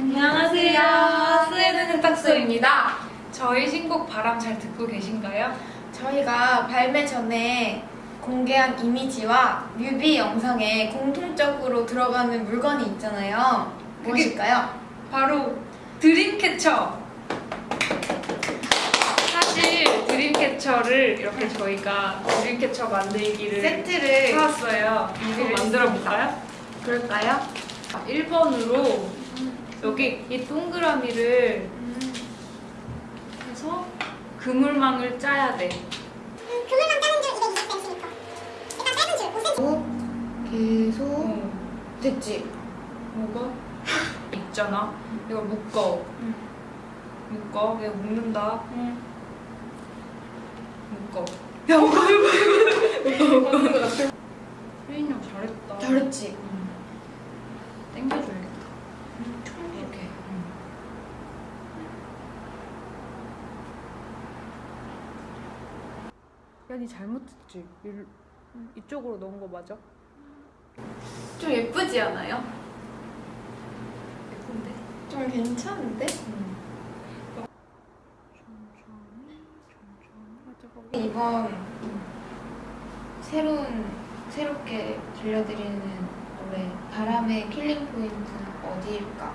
안녕하세요. 스웨덴 세탁소입니다. 저희 신곡 바람 잘 듣고 계신가요? 저희가 발매 전에 공개한 이미지와 뮤비 영상에 공통적으로 들어가는 물건이 있잖아요. 무엇일까요? 바로 드림캐쳐. 사실 드림캐쳐를 이렇게 저희가 드림캐쳐 만들기를 세트를 사왔어요. 한번 만들어 볼까요? 그럴까요? 1번으로 여기 이 동그라미를 해서 그물망을 짜야 돼. 그물망 짜는 줄 220cm니까 일단 짧은 줄 5cm 계속 어, 됐지? 뭐가? 있잖아. 이걸 묶어. 응. 묶어. 내가 묶는다. 응. 묶어. 야, 이거 맞는 것 같아. 혜인이 형 잘했다. 잘했지? 응. 땡겨줘야겠다. 이렇게. 응. 야, 니 잘못했지? 일, 이쪽으로 넣은 거 맞아? 좀 예쁘지 않아요? 예쁜데? 좀 괜찮은데? 하자고. 이번 새로운 새롭게 들려드리는 노래 바람의 killing point는 어디일까?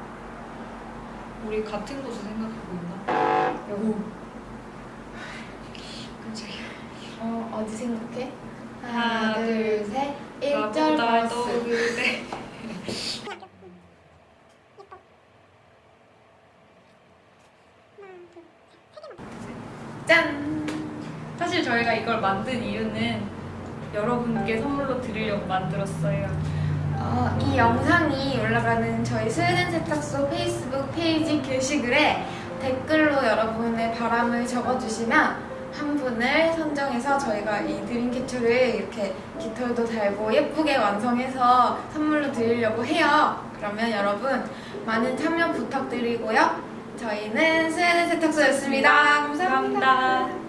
우리 같은 곳을 생각하고 있나? 여기. 깜짝이야. 어 어디 생각해? 하나, 하나 둘, 둘셋 1절 나보다 버스 노을에 짠! 사실 저희가 이걸 만든 이유는 여러분께 선물로 드리려고 만들었어요. 어, 이 영상이 올라가는 저희 스웨덴 세탁소 페이스북 페이지 게시글에 댓글로 여러분의 바람을 적어주시면 한 분을 선정해서 저희가 이 드림캐쳐를 이렇게 깃털도 달고 예쁘게 완성해서 선물로 드리려고 해요. 그러면 여러분 많은 참여 부탁드리고요. 저희는 스웨덴 세탁소였습니다 감사합니다. 감사합니다.